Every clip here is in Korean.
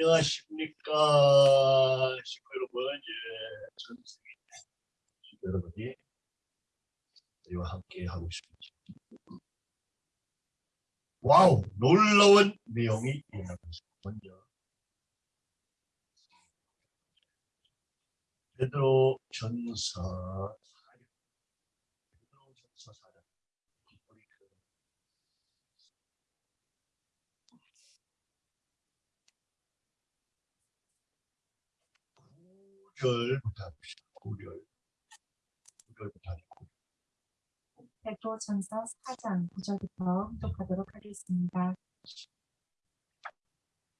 안녕하십니까. 식구 여러분 예, 전승희 식구 여러분이 저희와 함께 하고 있습니다. wow 놀라운 내용이 일어나고 먼저 베드로 전서 4장 베드로 전서 4장 우리 그 구절부터 합시다. 구절. 구절부터 하고. 베드로 전서 4장 9절부터 교독하도록 하겠습니다.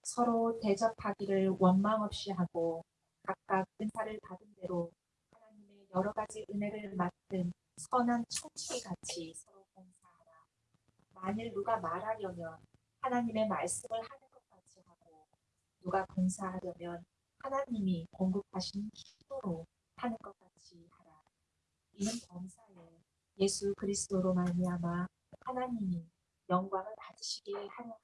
서로 대접하기를 원망 없이 하고 각각 은사를 받은 대로 하나님의 여러 가지 은혜를 맡은 선한 청취 같이 서로 봉사하라. 만일 누가 말하려면 하나님의 말씀을 하는 것 같이 하고 누가 봉사하려면 하나님이 공급하신 힘으로 하는 것 같이 하라. 이는 범사에 예수 그리스도로 말미암아 하나님이 영광을 받으시게 하려 합니다.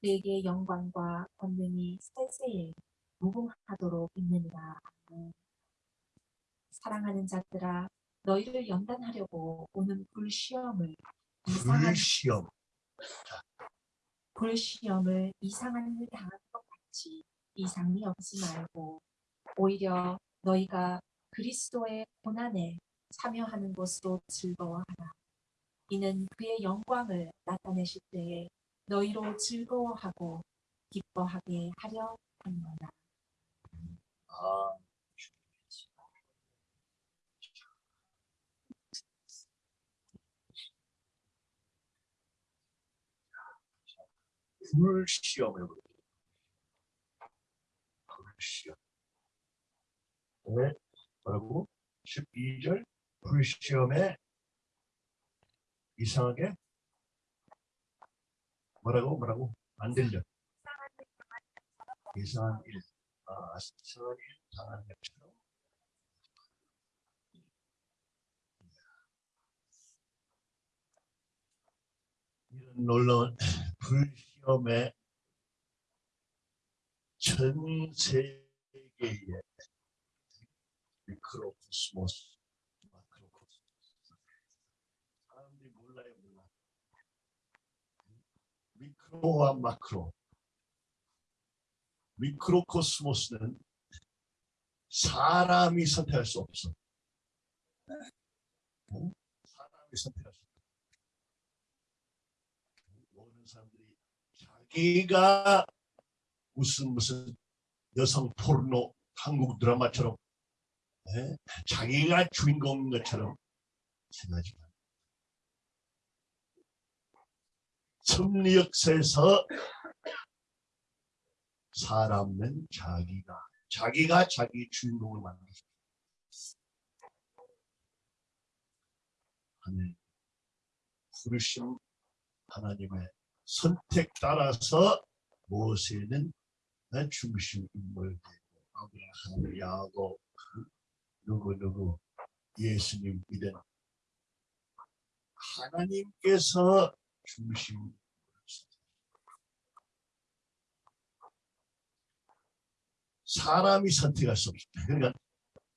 그에게 영광과 권능이 세세에 무궁하도록 있느니라. 사랑하는 자들아 너희를 연단하려고 오는 불시험을 이상한 불시험. 불시험을 이상한 일 당하는 것 같이 이상이 없지 말고 오히려 너희가 그리스도의 고난에 참여하는 것으로 즐거워하라. 이는 그의 영광을 나타내실 때에 너희로 즐거워하고 기뻐하게 하려 합니다. 아, 불시험을. 불시험. 왜? 뭐라고? 12절 불시험에 이상하게 뭐라고 뭐라고 안 들려 이상한 일 아, 이상한 일 당한 것처럼 이런 놀라운 불시험에 전 세계에 미크로코스모스 마크로코스모스. 사람들이 몰라요 몰라 미크로와 마크로. 미크로코스모스는 사람이 선택할 수 없어. 응? 사람이 선택할 수 없어. 모든 사람들이 자기가 무슨 무슨 여성 포르노 한국 드라마처럼 예? 자기가 주인공인 것처럼 생각하지만 섭리 역사에서 사람은 자기가 자기가 자기 주인공을 만들었습니다. 하늘 부르심 하나님의 선택 따라서 모세는 중심 인물 되고 아브라함, 야곱, 누구 누구 예수님 믿은 하나님께서 중심 사람이 선택할 수 없습니다. 그러니까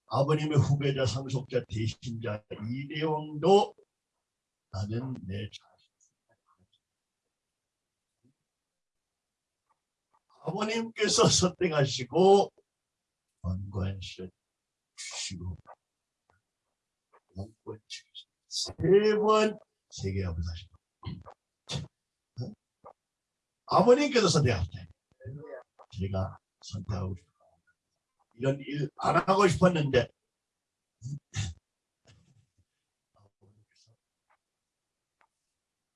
아버님의 후배자, 상속자, 대신자 이 내용도 나는 내 자신 아버님께서 선택하시고 권관실 주시고 주시고 세번 세계합을 하시고 아버님께서 선택하셨다. 제가 선택하고 싶어. 이런 일 안 하고 싶었는데 아버님께서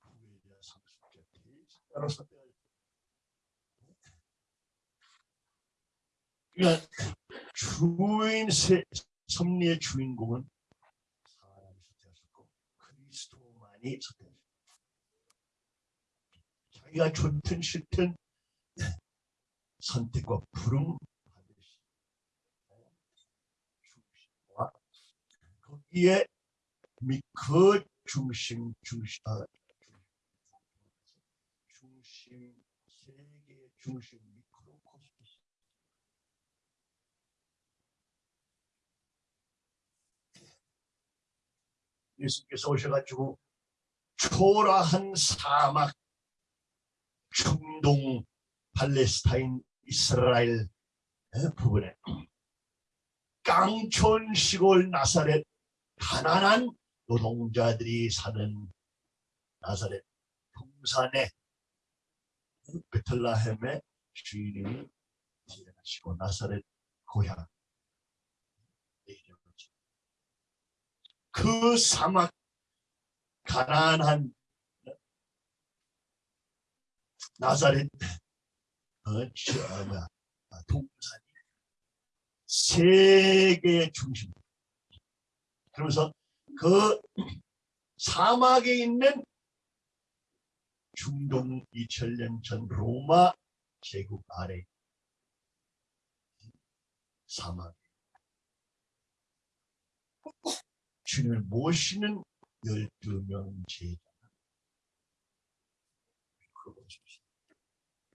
후회자 상속자 대신자로 선택하셨다. 그러니까 주인 세, 섭리의 주인공은 사람이 선택하셨고 그리스도만이 선택하셨고 자기가 좋든 싫든 선택과 부름 받으시 중심과 거기에 그 중심 중심 아, 중심 세계의 중심 미크로 예수께서 오셔가지고 초라한 사막 중동 팔레스타인 이스라엘 에, 부분에. 깡촌 시골 나사렛 가난한 노동자들이 사는 나사렛 동산에 베틀라헴의 주인이 태어나시고 나사렛 고향 그 사막 가난한 나사렛 어, 저, 아, 동산이 세계의 중심. 그러면서 그 사막에 있는 중동 2000년 전 로마 제국 아래 사막 주님을 모시는 12명 제자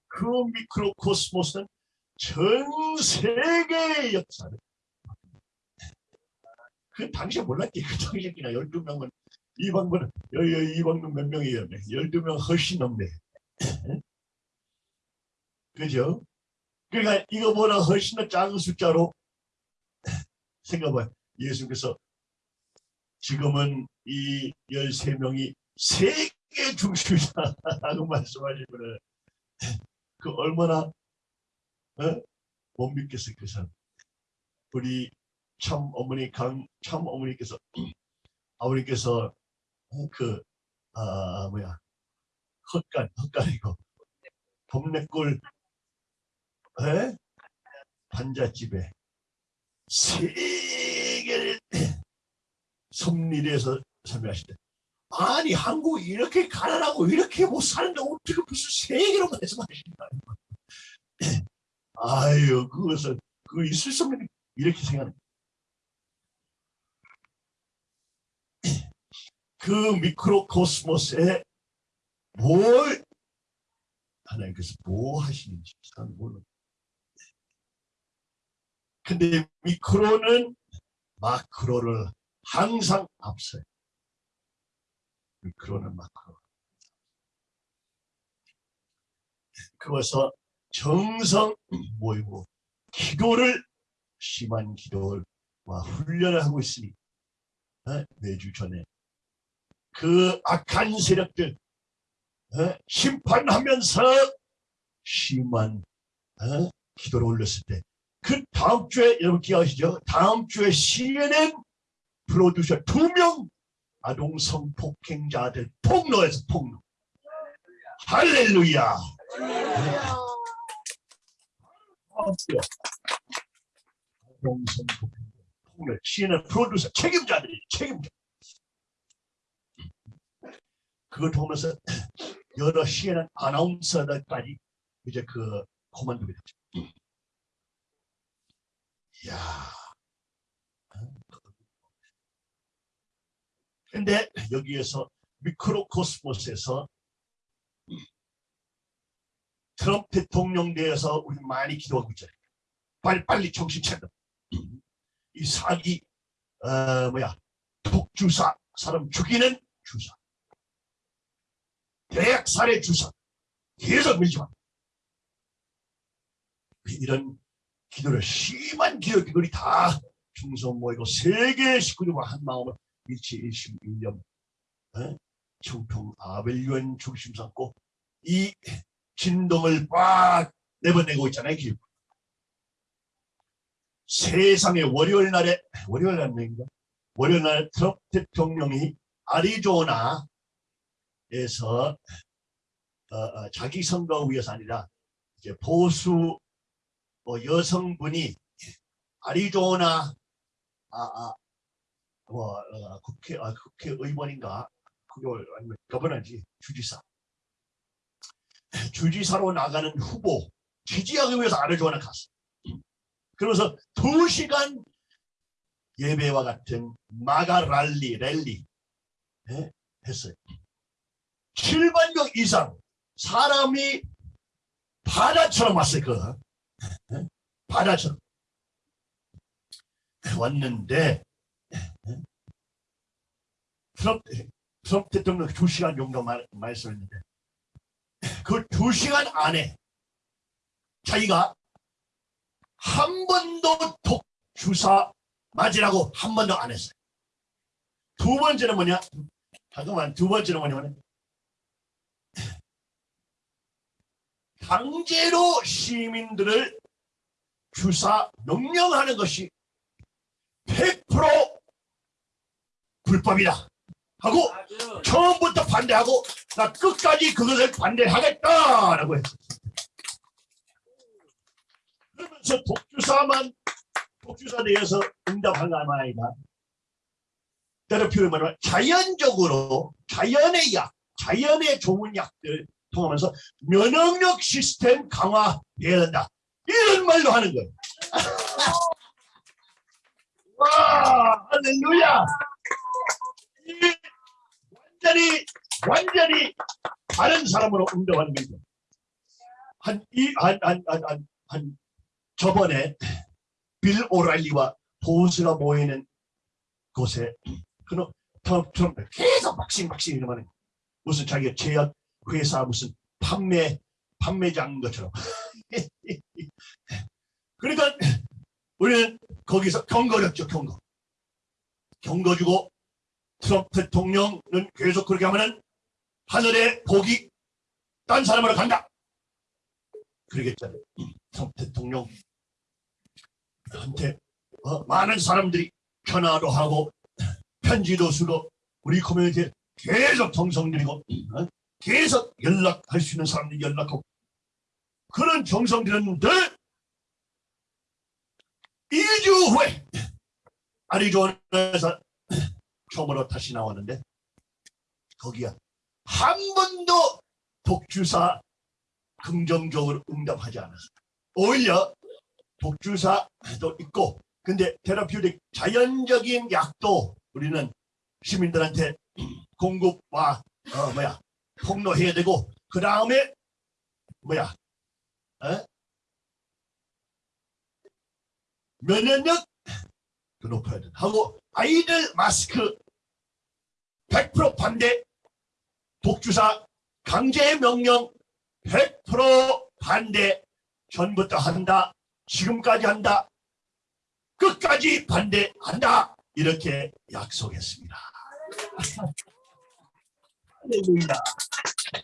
그 미크로코스모스는 전 세계의 역사를 그 당시에 몰랐지. 그 당시에 그냥 12명은 이방문 이방문 몇 명이에요? 12명 훨씬 넘네. 그죠? 그러니까 이거보다 훨씬 더 작은 숫자로 생각해봐요. 예수께서 지금은 이 13명이 세계 중심이다 라고 말씀하시면 그 얼마나 어? 못 믿겠어요 그 사람 우리 참 어머니 강 참 어머니께서 아버님께서 그 아, 뭐야 헛간 헛간이고 동네골 에? 반잣집에 세계를 섭리에서 설명하실 때 아니 한국 이렇게 가난하고 이렇게 못 사는데 어떻게 무슨 세계로 말씀하신다 아유 그것은 그 있을 수 없는 이렇게 생각합니다. 그 미크로코스모스에 뭘 하나님께서 뭐 하시는지 잘 모르는 근데 미크로는 마크로를 항상 앞서요. 미크로는 마크로. 그래서 정성 모이고 기도를 심한 기도와 훈련을 하고 있으니 어? 매주 전에 그 악한 세력들 어? 심판하면서 심한 어? 기도를 올렸을 때 그 다음 주에 여러분 기억하시죠? 다음 주에 CNN 프로듀서 두 명 아동 성 폭행자들 폭로해서 폭로. 할렐루야. 아동 성 폭행 폭로. CNN 프로듀서 책임자들이 책임자. 그걸 보면서 여러 CNN 아나운서들까지 이제 그 코만도게 됐죠 이야 근데 여기에서 미크로코스모스에서 트럼프 대통령 대해서 우리 많이 기도하고 있잖아요. 빨리 빨리 정신 차려. 이 사기 어, 뭐야 독주사 사람 죽이는 주사 대학 살해 주사 계속 밀지 마. 이런 기도를 심한 기도 기도리 다 중성 모이고 세계 식구들과 한 마음을 일치 일심 일념 어? 청통 아벨유엔 중심 삼고 이 진동을 꽉 내보내고 있잖아요. 기업. 세상의 월요일 날에 월요일 날인가 월요일 날 트럼프 대통령이 아리조나에서 어, 어, 자기 선거 위해서 아니라 이제 보수 어, 여성분이 아리조나 아, 아, 뭐 어, 국회 아, 국회의원인가 그게 아니면 거버너지 주지사 주지사로 나가는 후보 지지하기 위해서 아르조나 갔어. 그러면서 두 시간 예배와 같은 마가 랄리 랠리 예? 했어요. 7만 명 이상 사람이 바다처럼 왔어요. 그 예? 바다처럼 왔는데 트럼프, 트럼프 대통령 두 시간 정도 말, 말씀했는데 그두 시간 안에 자기가 한 번도 독 주사 맞으라고 한 번도 안 했어요. 두 번째는 뭐냐? 잠깐만 두 번째는 뭐냐면 강제로 시민들을 주사 명령하는 것이 100% 불법이다 하고 처음부터 반대하고 나 끝까지 그것을 반대하겠다라고 했어. 그러면서 독주사만 독주사 대해서 응답한 거 아니다. 테라피를 말하면 자연적으로 자연의 약, 자연의 좋은 약들 통하면서 면역력 시스템 강화해야 된다. 이런 말로 하는 거예요. 와, 할렐루야! 이 완전히 완전히 다른 사람으로 응답하는 거죠. 한이한한 한 한 한 저번에 빌 오랄리와 보스가 모이는 곳에 그는 트럼프 계속 박싱 박싱 이러면 무슨 자기가 제약 회사 무슨 판매 판매장 것처럼 그러니까 우리는 거기서 경고했죠 경고 경고 주고 트럼프 대통령은 계속 그렇게 하면은 하늘의 복이 딴 사람으로 간다 그러겠잖아요 트럼프 대통령 한테 어, 많은 사람들이 전화도 하고 편지도 쓰고 우리 커뮤니티에 계속 정성들이고 어? 계속 연락할 수 있는 사람들이 연락하고 그런 정성 들였는데 2주 후에 아리조나에서 처음으로 다시 나왔는데 거기야 한 번도 독주사 긍정적으로 응답하지 않았어 오히려 독주사도 있고 근데 테라피우틱 자연적인 약도 우리는 시민들한테 공급와 어 뭐야 폭로해야 되고 그 다음에 뭐야 어? 면역력 그 높아야 돼 하고 아이들 마스크 100% 반대 독주사 강제 명령 100% 반대 전부터 한다 지금까지 한다 끝까지 반대한다 이렇게 약속했습니다.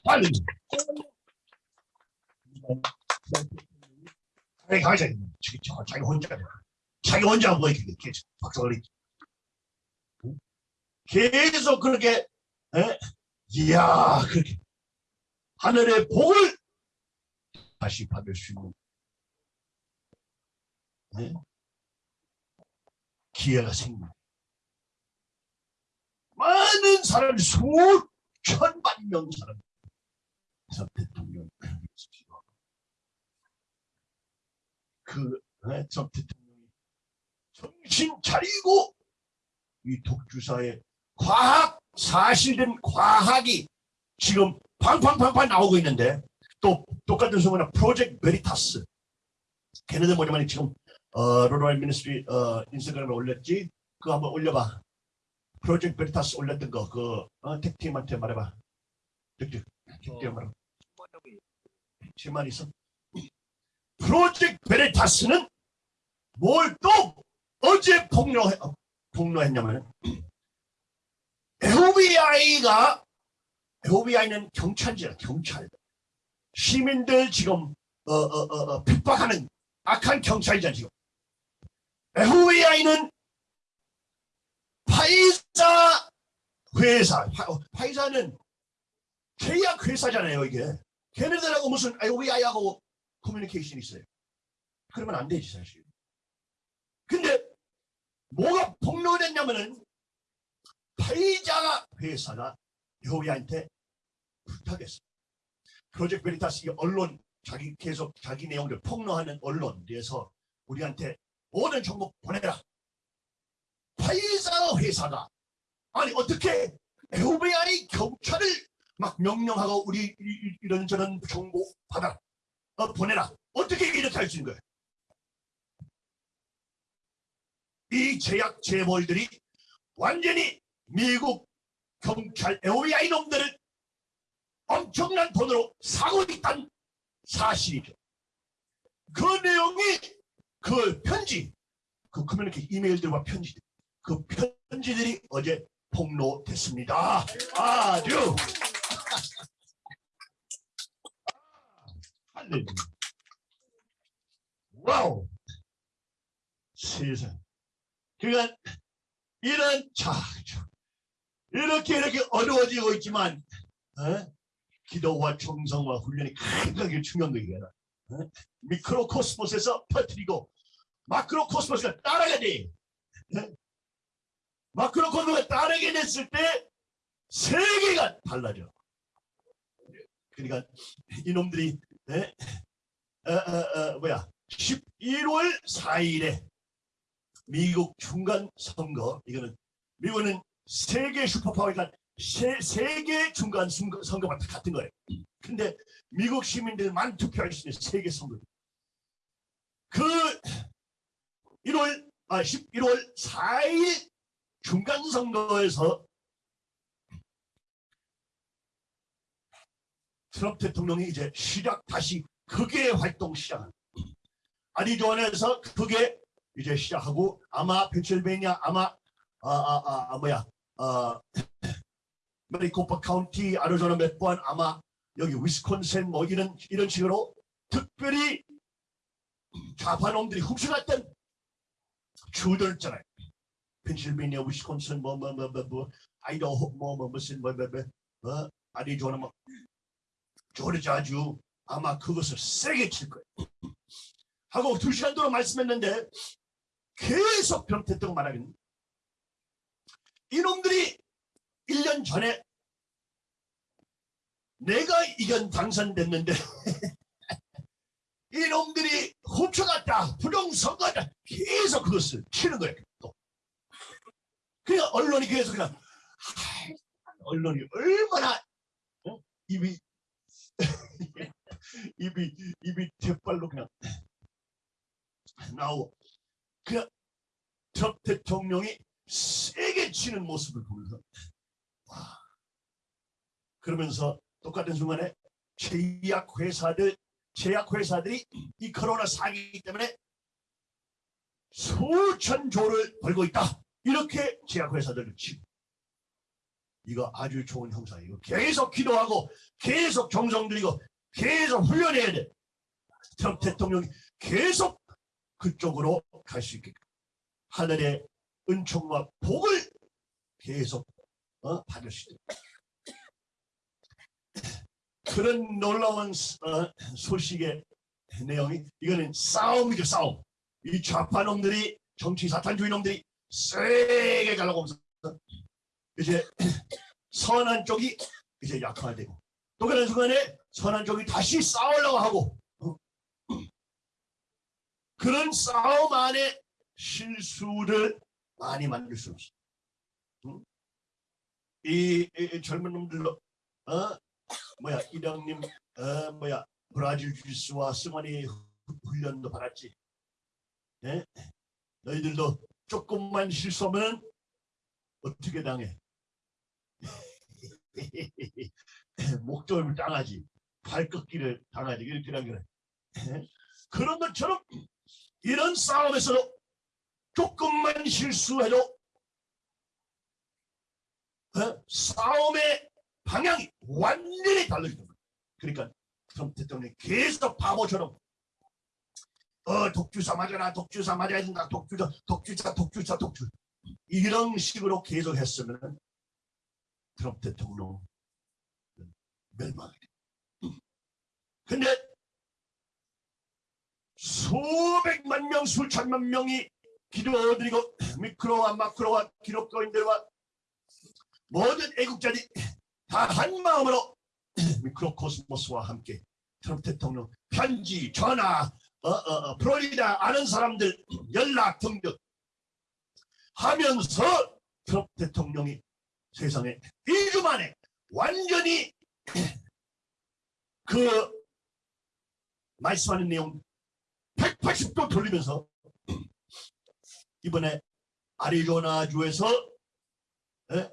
할렐루야. 가자. 자기 혼자 자기 혼자 뭐 이렇게 계속 박수를 계속 그렇게 에? 이야 그렇게 하늘의 복을 다시 받을 수 있는 네? 기회가 생깁니다. 많은 사람 수천만 명 사람 그래서 대통령 그 네, 저 대통령이 정신 차리고 이 독주사의 과학 사실된 과학이 지금 팡팡팡팡 나오고 있는데 또 똑같은 소문은 Project Veritas 걔네들 뭐냐면 지금 어, Rod of Iron Ministry 어, 인스타그램에 올렸지? 그거 한번 올려봐. Project Veritas 올렸던 거, 그, 어, tech팀한테 말해봐. tech팀, tech팀 말해봐. 질문 있어? 프로젝트 베리타스는 뭘 또 어제 어, 폭로했냐면 FBI가 FBI는 경찰이잖아, 경찰. 시민들 지금 어, 어, 어, 어, 핍박하는 악한 경찰이잖아, 지금. FBI는 파이자 회사, 파, 파이자는 계약 회사잖아요, 이게. 걔네들하고 무슨 FBI하고 커뮤니케이션이 있어요. 그러면 안 되지, 사실. 근데 뭐가 폭로됐냐면은 파이자 회사가 FBI한테 부탁했어. 프로젝트 베리타스 이 언론 자기 계속 자기 내용들 폭로하는 언론에서 우리한테 모든 정보 보내라. 파이자 회사가 아니 어떻게 FBI 경찰을 막 명령하고 우리 이런저런 정보 받아 어, 보내라. 어떻게 이렇게 할 수 있는 거예요? 이 제약 재벌들이 완전히 미국 경찰 FBI 놈들을 엄청난 돈으로 사고 있다는 사실이죠. 그 내용이 그 편지, 그 communique 이메일들과 편지들, 그 편지들이 어제 폭로됐습니다. 아주. Wow. 세상. 그러니까 이런 자 이렇게 이렇게 어려워지고 있지만 어? 기도와 정성과 훈련이 굉장히 중요한 거예요. 어? 미크로 코스모스에서 퍼뜨리고 마크로 코스모스가 따라가야 돼. 어? 마크로 코스모스가 따르게 됐을 때 세계가 달라져. 그러니까 이놈들이 에? 어, 어, 어, 뭐야 11월 4일에 미국 중간 선거 이거는 미국은 세계 슈퍼파워니까 세, 세계 중간 선거, 선거와 같은 거예요. 근데 미국 시민들만 투표할 수 있는 세계 선거. 그 1월 아 11월 4일 중간 선거에서 트럼프 대통령이 이제 시작 다시 극의 활동 시작한 아리조나에서 그게 이제 시작하고 아마 펜실베니아 아마 아아아 아, 아, 뭐야 어 메리코파 카운티 아리조나 몇 번 아마 여기 위스콘신 뭐 이런 이런 식으로 특별히 좌파놈들이 흡수했던 주들 있잖아요. 펜실베니아 위스콘신 뭐뭐뭐뭐 아이다호 뭐뭐 무슨 뭐뭐 어? 아리조나 뭐 조르자주 아마 그것을 세게 칠 거예요. 하고 두 시간 동안 말씀했는데 계속 변태떡 말하긴 이놈들이 1년 전에 내가 이견 당선됐는데 이놈들이 훔쳐갔다 부정선거다 계속 그것을 치는 거예요 또. 그러니까 언론이 계속 그냥 언론이 얼마나 어? 입이 입이 입이 대발로 그냥 나오고 그냥 트럼프 대통령이 세게 치는 모습을 보면서 와. 그러면서 똑같은 순간에 제약 회사들 제약 회사들이 이 코로나 사기 때문에 수천 조를 벌고 있다. 이렇게 제약 회사들을 치고. 이거 아주 좋은 형사예요. 계속 기도하고 계속 정성 들이고 계속 훈련해야 돼. 트럼프 대통령이 계속 그쪽으로 갈 수 있게끔. 하늘의 은총과 복을 계속 어, 받을 수 있도록 그런 놀라운 어, 소식의 내용이 이거는 싸움이죠 싸움 이 좌파 놈들이 정치 사탄주의 놈들이 세게 하면서 이제 선한 쪽이 이제 약화되고 또 그런 순간에 선한 쪽이 다시 싸우려고 하고 어? 그런 싸움 안에 실수를 많이 만들 수 없어. 응? 이, 이, 이 젊은 놈들로 어 뭐야 이령님 어 뭐야 브라질 주스와 승환이 훈련도 받았지. 예? 너희들도 조금만 실수하면 어떻게 당해? 목적을 당하지. 발꺾기를 당하지. 이렇게 당해. 그런 것처럼 이런 싸움에서도 조금만 실수해도 어? 싸움의 방향이 완전히 달라지는 거예요. 그러니까 트럼프 대통령이 계속 바보처럼 어 독주사 맞아라 독주사 맞아야 된다 독주자 독주자 독주자 독주 이런 식으로 계속 했으면 트럼프 대통령 멸망이 돼. 근데 수백만 명, 수천만 명이 기도드리고 미크로와 마크로와 기독교인들과 모든 애국자들이 다 한 마음으로 미크로 코스모스와 함께 트럼프 대통령 편지, 전화, 어, 어, 어, 플로리다 아는 사람들 연락 등등 하면서 트럼프 대통령이 세상에 2주 만에 완전히 그 말씀하는 내용 180도 돌리면서 이번에 아리조나주에서 에?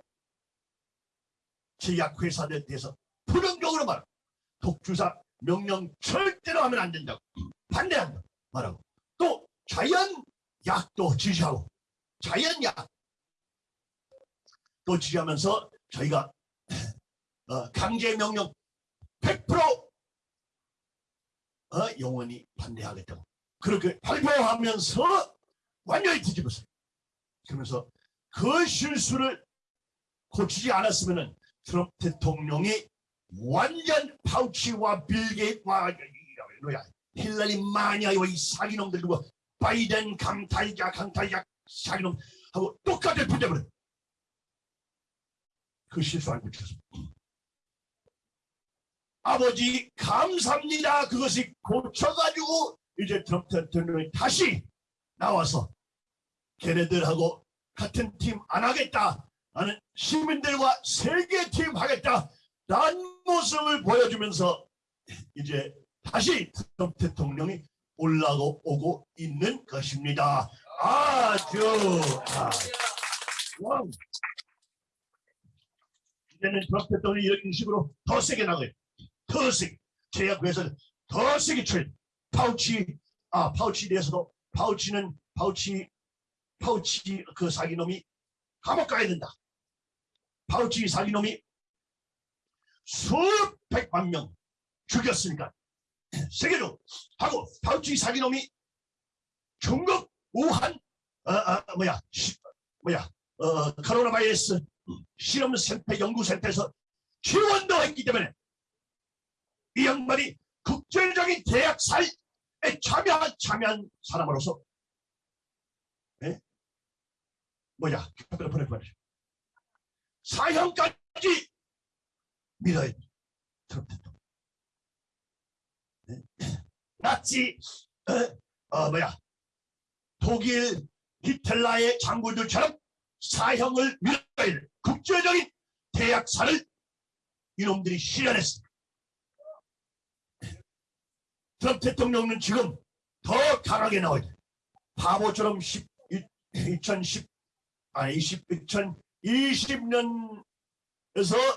제약회사들에 대해서 부정적으로 말하고 독주사 명령 절대로 하면 안 된다고 반대한다 말하고 또 자연약도 지지하고 자연약 또 지지하면서 저희가 어, 강제 명령 100% 어, 영원히 반대하겠다고 그렇게 발표하면서 완전히 뒤집었어요. 그러면서 그 실수를 고치지 않았으면은 트럼프 대통령이 완전 파우치와 빌게이트와 힐러리 마니아와 이 사기놈들 두고 바이든 강탈자 강탈자 사기놈 하고 똑같이 붙여버려. 그 실수 안 고쳤습니다. 아버지 감사합니다. 그것이 고쳐가지고 이제 트럼프 대통령이 다시 나와서 걔네들하고 같은 팀 안 하겠다. 나는 시민들과 세계 팀 하겠다. 라는 모습을 보여주면서 이제 다시 트럼프 대통령이 올라오고 오고 있는 것입니다. 아주 아, wow. 이제는 트럼프 대통령이 이런 식으로 더 세게 나가요. 더 세게. 제약회사는 더 세게 쳐요. 파우치, 아, 파우치에 대해서도 파우치는 파우치, 파우치 그 사기놈이 감옥 가야 된다. 파우치 사기놈이 수백만 명 죽였으니까 세계로 하고 파우치 사기놈이 중국 우한 어, 어, 뭐야 시, 뭐야 어, 코로나 바이러스 실험센터 연구센터에서 지원도 했기 때문에 이 양반이 국제적인 계약사에 참여한 참여한 사람으로서 예? 뭐야 보내 보내 사형까지 밀어야 돼. 트럼프 대통령. 네? 나치 어, 어, 뭐야 독일 히틀라의 장군들처럼 사형을 밀어야 돼. 국제적인 대약사를 이놈들이 실현했습니다. 트럼프 대통령은 지금 더 강하게 나와야 돼. 바보처럼 10, 2010, 아니 20, 2020년에서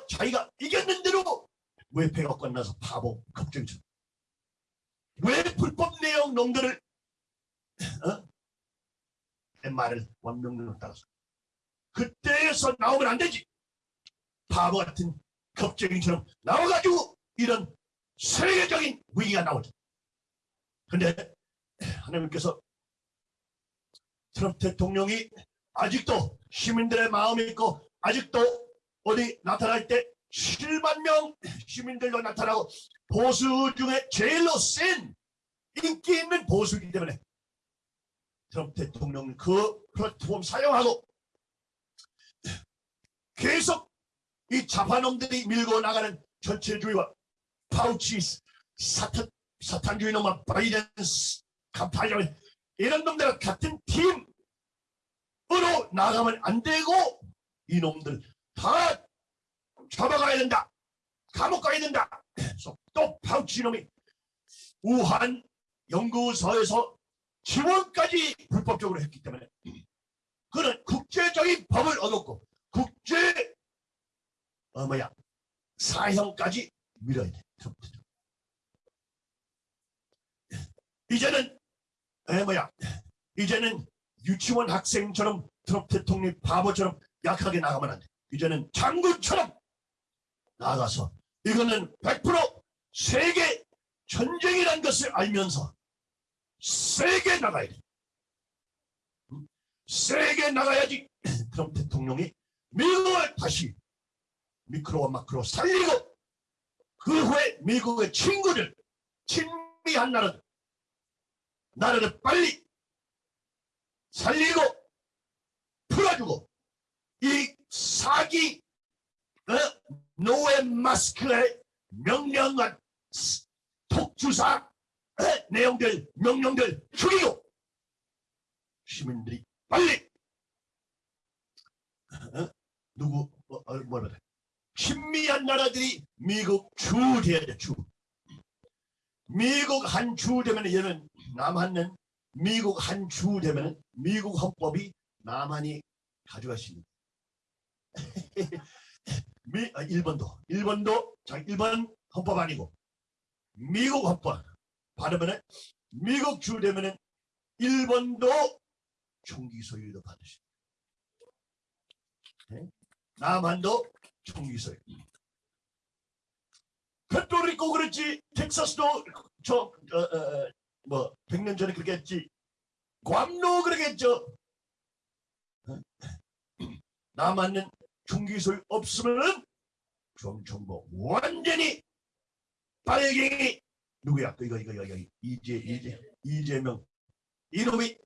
자기가 이겼는데도 왜 배가 끝나서 바보 걱정처럼 왜 불법 내용 놈들을 어? 내 말을 원명령을 따라서. 그때에서 나오면 안 되지. 바보 같은 겁쟁이처럼 나와가지고 이런 세계적인 위기가 나오죠 근데 하나님께서 트럼프 대통령이 아직도 시민들의 마음이 있고 아직도 어디 나타날 때 7만 명 시민들도 나타나고 보수 중에 제일로 센 인기 있는 보수이기 때문에 트럼프 대통령은 그 플랫폼 사용하고 계속 이 자파놈들이 밀고 나가는 전체주의와 파우치 사탄, 사탄주의 놈과 바이든 감파장 이런 놈들과 같은 팀 으로 나가면 안 되고 이놈들 다 잡아가야 된다. 감옥 가야 된다. 또 파우치 놈이 우한 연구소에서 지원까지 불법적으로 했기 때문에 그는 국제적인 법을 얻었고 국제 어 뭐야 사형까지 밀어야 돼. 이제는 에 뭐야 이제는 유치원 학생처럼 트럼프 대통령 바보처럼 약하게 나가면 안 돼. 이제는 장군처럼 나가서 이거는 100% 세계 전쟁이란 것을 알면서 세게 나가야 돼. 음? 세게 나가야지 트럼프 대통령이 미국을 다시 미크로와 마크로 살리고 그 후에 미국의 친구들 친미한 나라들 나라를 빨리 살리고 풀어주고 이 사기 어? 노예 마스크의 명령과 독주사 어? 내용들 명령들 죽이고 시민들이 빨리 어? 누구 어, 어, 뭐라 그래 신미한 나라들이 미국 주 돼야 돼 주. 미국 한 주 되면 얘는 남한은 미국 한 주 되면 미국 헌법이 남한이 가져갈 수 있는 미, 아, 일본도 일본도 자 일본 헌법 아니고 미국 헌법 받으면은 미국 주 되면은 일본도 총기 소유도 받으시. 네? 남한도 총기 소유. 페토리코 그랬지 텍사스도 저 뭐 100년 전에 그렇게 했지 괌도 그러겠죠. 총기 소유 없으면은 정정보 완전히 빨갱이 누구야? 이거 이거 이거 이거 이재 이재 이재명 이놈이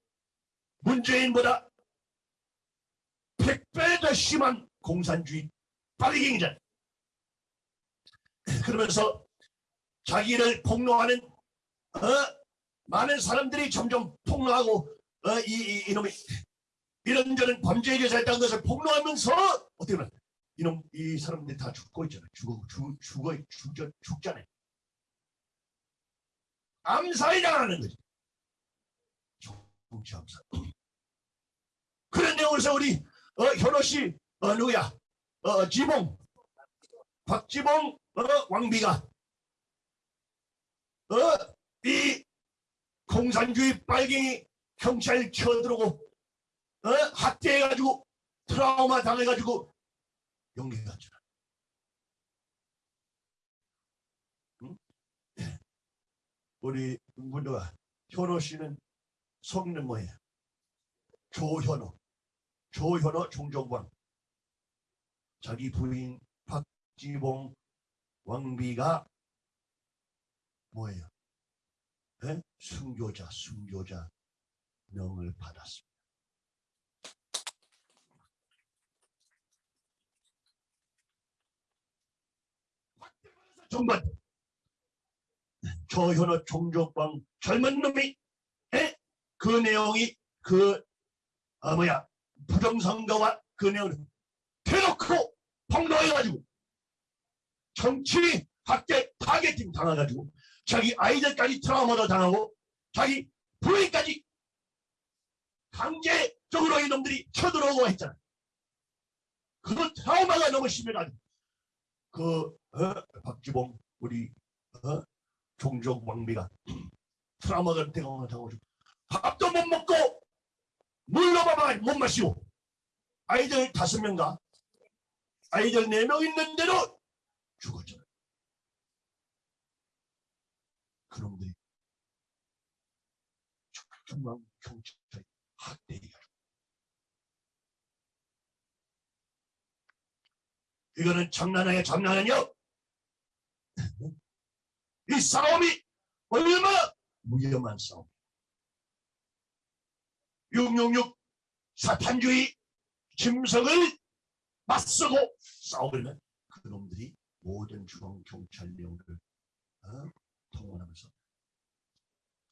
문재인보다 100배 더 심한 공산주의 빨갱이잖아. 그러면서 자기를 폭로하는 어? 많은 사람들이 점점 폭로하고 어? 이, 이, 이놈이 이런저런 범죄에 대해서 것을 폭로하면서 어떻게 보면 이놈 이 사람들이 다 죽고 있잖아. 죽어 죽 죽어 죽 죽잖아요. 암살이 당하는 거지. 정치 암살. 그런 내용에서 우리 어, 현호 씨, 어, 누구야? 어, 지봉, 박지봉, 어, 왕비가 어, 이 공산주의 빨갱이 경찰 쳐들어오고 어, 학대해가지고 트라우마 당해가지고 용기 갔잖아. 응? 우리 누가 현호 씨는 성는 뭐예요? 조현호. 조현호 종종광. 자기 부인 박지봉 왕비가 뭐예요? 예? 순교자, 순교자 명을 받았습니다. 정말 조현호 종족방 젊은 놈이 에? 그 내용이 그 아, 뭐야 부정선거와 그 내용을 대놓고 폭로해가지고 정치 학대 targeting 당해가지고 자기 아이들까지 트라우마도 당하고 자기 부인까지 강제적으로 이놈들이 쳐들어오고 했잖아. 그 트라우마가 너무 심해가지고 그 어? 박지봉 우리 어? 종족 왕비가 트라우마가 당하고 밥도 못 먹고 물로 봐봐 못 마시고 아이들 다섯 명과 아이들 네 명 있는데도 죽었잖아. 그놈들이 중앙 경찰 학대해가지고 이거는 장난 아니야 장난 아니야 이 싸움이 얼마나 위험한 싸움. 666 사탄주의 짐승을 맞서고 싸우려면 그놈들이 모든 중앙 경찰령을 어? 통원하면서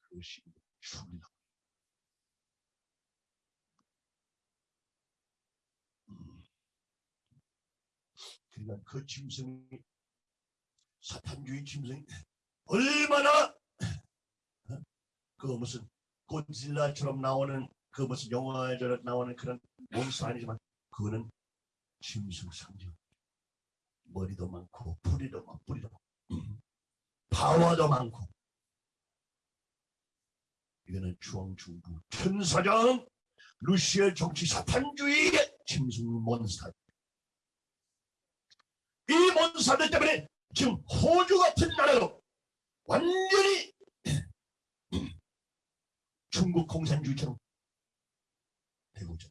그것이 죽이다. 음. 그러니까 그 짐승이 사탄주의 짐승이 얼마나 어? 그 무슨 고질라처럼 나오는 그 무슨 영화에 나오는 그런 몬스터 아니지만 그거는 짐승 상징. 머리도 많고 뿌리도 많고 뿌리도 많고 파워도 많고 이거는 중앙중부 천사장 루시엘 정치 사탄주의의 짐승 몬스터 이 몬스터들 때문에 지금 호주 같은 나라로 완전히 중국 공산주의처럼 되고 있죠.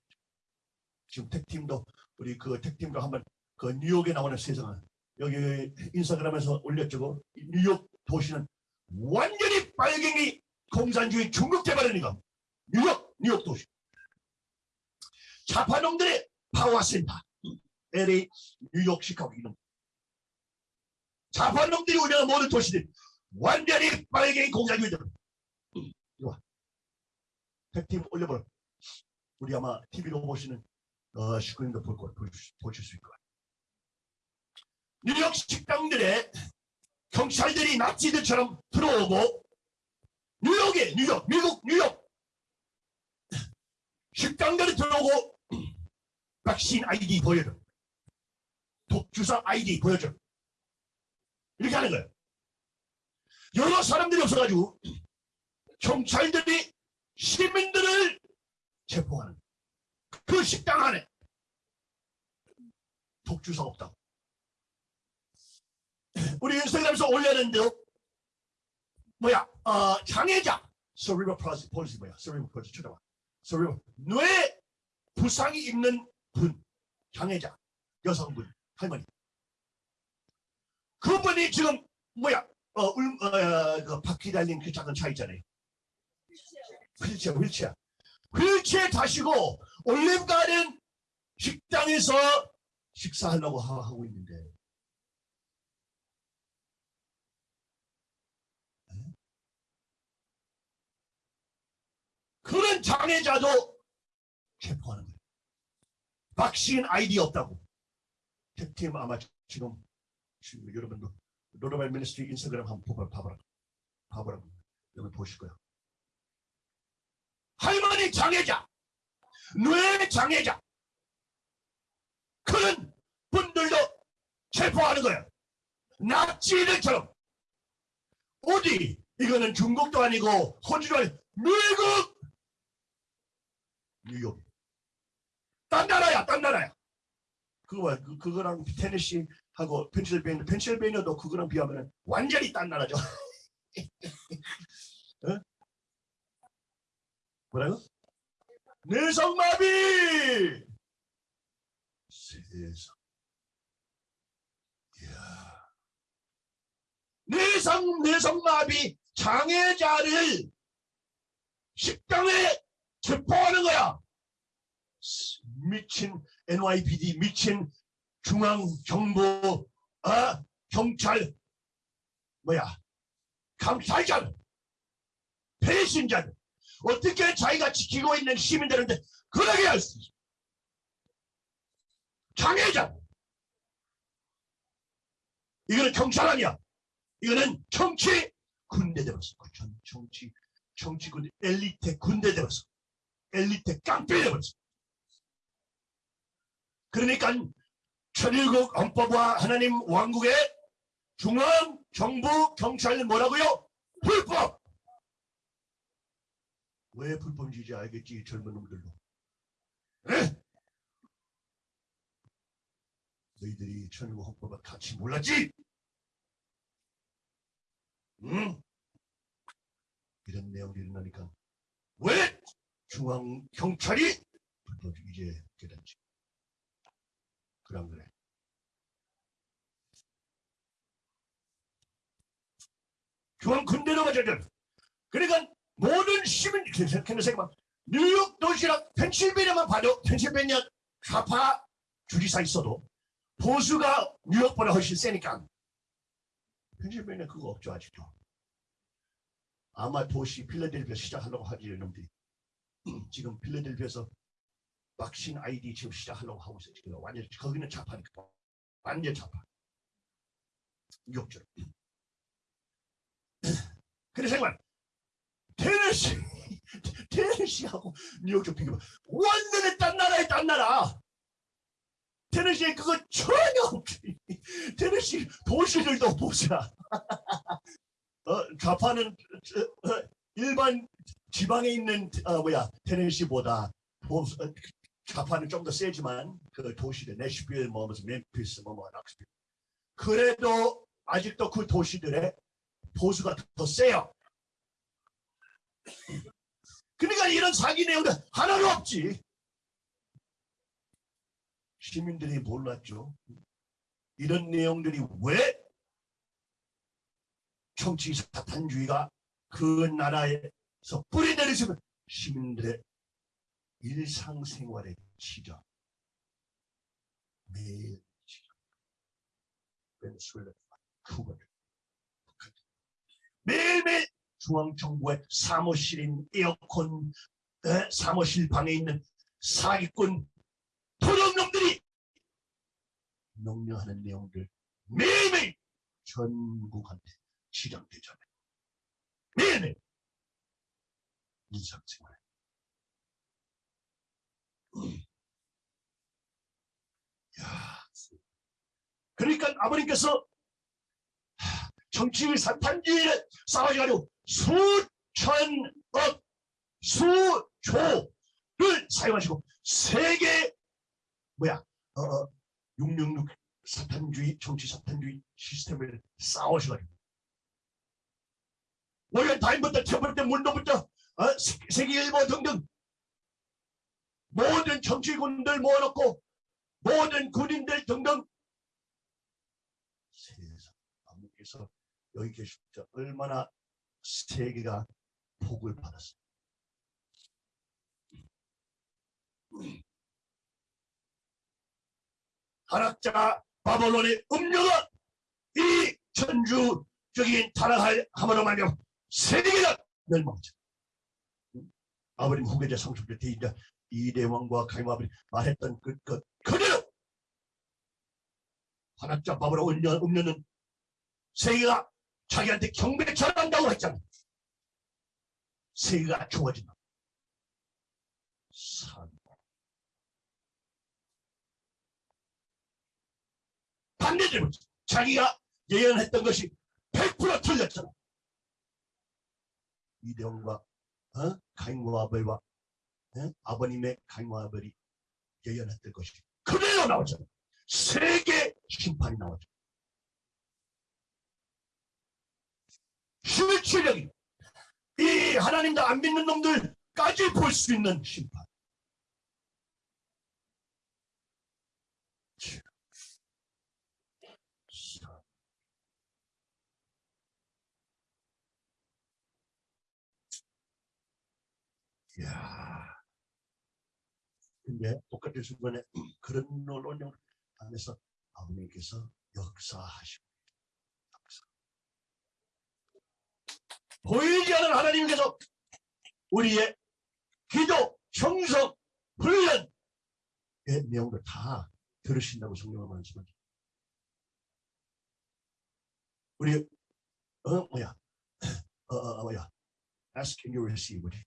지금 택팀도 우리 그 택팀도 한번 그 뉴욕에 나오는 세상을 여기 인스타그램에서 올렸죠. 이 뉴욕 도시는 완전히 빨갱이 공산주의 중국 대발이니까 뉴욕 뉴욕 도시. 좌파놈들의 power center LA 뉴욕 시카고 이런. 좌파놈들이 운영하는 모든 도시들 완전히 빨갱이 공산주의들 이거 tag team 올려버려. 우리 아마 TV로 보시는 어, 식구님도 볼 거, 보실, 수 있을 거예요. 뉴욕 식당들에 경찰들이 나치들처럼 들어오고 뉴욕에 뉴욕 미국 뉴욕 식당들이 들어오고 백신 아이디 보여줘 독주사 아이디 보여줘. 이렇게 하는 거예요. 여러 사람들이 없어가지고 경찰들이 시민들을 체포하는. 그 식당 안에 독주사 없다고. 우리 인스타그램에서 올렸는데요. 뭐야? 어, 장애자 cerebral palsy, 뭐야? cerebral palsy 쳐다봐. cerebral 뇌 부상이 있는 분, 장애자 여성분, 할머니. 그분이 지금 뭐야? 어, 울, 어, 그 바퀴 달린 그 작은 차 있잖아요. 휠체어, 휠체어. 휠체어 타시고 올림가든 식당에서 식사하려고 하- 하고 있는데 그런 장애자도 체포하는 거예요. 박신 아이디 없다고. 팀 아마 지금, 지금 여러분도 Rod of Iron Ministry 인스타그램 한번 봐봐, 봐봐라. 봐봐라. 여기 보실 거야. 할머니 장애자, 뇌 장애자, 그런 분들도 체포하는 거예요. 나치들처럼. 어디? 이거는 중국도 아니고 호주도 미국! 뉴욕. 딴 나라야, 딴 나라야. 그거 봐, 그, 그거랑 테네시하고 펜실베이니아, 펜실베이니아도 그거랑 비하면 완전히 딴 나라죠. 어? 뭐라고? 뇌성마비! 세상. 이야. 뇌성, 뇌성마비 장애자를 식당에 체포하는 거야. 미친 NYPD, 미친 중앙정부, 어? 경찰, 뭐야, 감찰자, 배신자, 어떻게 자기가 지키고 있는 시민들한테 그러게 할 수 있어. 장애자. 이거는 경찰 아니야. 이거는 정치 군대 되었어. 전 정치, 정치군 엘리트 군대 되었어. 엘리트 깡패 되었어. 그러니까 천일국 헌법과 하나님 왕국의 중앙 정부 경찰은 뭐라고요? 불법. 왜 불법인지 알겠지 젊은 놈들도. 에? 너희들이 천일국 헌법을 같이 몰랐지? 응? 이런 내용이 일어나니까 왜 중앙 경찰이 불법 이제 깨닫지? 그럼 그래. 중앙 군대로 가자잖아. 그러니까 모든 시민 생각해봐. 뉴욕 도시랑 펜실베니아만 봐도 펜실베니아 좌파 주지사 있어도 보수가 뉴욕보다 훨씬 세니까 펜실베니아 그거 없죠 아직도. 아마 도시 필라델피아 시작하려고 하지 이놈들이 지금 필라델피아에서 박신 아이디 지금 시작하려고 하고 있어요. 지금 완전 거기는 좌파니까 완전 좌파. 욕절. 그래서 정말 테네시 테네시하고 뉴욕 좀 비교해. 완전히 딴 나라에 딴 나라. 테네시에 그거 전혀 없지. 테네시 도시들도 보자. 어, 좌파는 어, 어, 일반 지방에 있는 어, 뭐야 테네시보다 보수, 어, 좌파는 좀더 세지만 그 도시들 내시빌 뭐 무슨 멤피스 뭐뭐 락스빌 그래도 아직도 그 도시들의 보수가 더 세요. 그러니까 이런 사기 내용들 하나도 없지. 시민들이 몰랐죠. 이런 내용들이 왜 정치 사탄주의가 그 나라 에서 뿌리 내리시면 시민들의 일상생활에 치죠. 매일 치죠. 베네수엘라, 쿠바, 북한. 매일매일 중앙정부의 사무실인 에어컨 에, 사무실 방에 있는 사기꾼 도둑놈들이 명령하는 내용들 매일매일 전국한테 지령되잖아요. 매일매일 일상생활에 야, 그러니까 아버님께서 하, 정치의 사탄주의를 싸워가지고 수천억 수조를 사용하시고 세계 뭐야 어, 어, 666 사탄주의 정치 사탄주의 시스템을 싸우셔가지고. 월요일 타임부터 태블릿 문도부터 어, 세- 세계일보 등등 모든 정치군들 모아놓고 모든 군인들 등등 세상 아버님께서 여기 계실 때 얼마나 세계가 복을 받았어요. 한학자 바벨론의 음료가 이 천주적인 타락할 함으로 말미암아 세계가 멸망하죠. 아버님 후계자 성숙자 대인자 이대왕과 가임아버님 말했던 그, 그 그대로 한학자 바벨론 음료, 음료는 세계가 자기한테 경배 전한다고 했잖아. 세계가 좋아진다. 산. 반대되면 자기가 예언했던 것이 100% 틀렸잖아. 이대원과 어? 가인과 아벨과 어? 아버님의 가인과 아벨이 예언했던 것이 그대로 나오잖아. 세계 심판이 나오죠. 실체적인 이 하나님도 안 믿는 놈들까지 볼 수 있는 심판. 이 야. 근데 똑같은 순간에 그런 논영 안에서 아버님께서 역사하시고 역사. 보이지 않는 하나님께서 우리의 기도, 청성, 훈련의 내용을 다 들으신다고 성경을 말씀하죠. 우리 어 뭐야 어, 어 어, 뭐야 ask and you receive 우리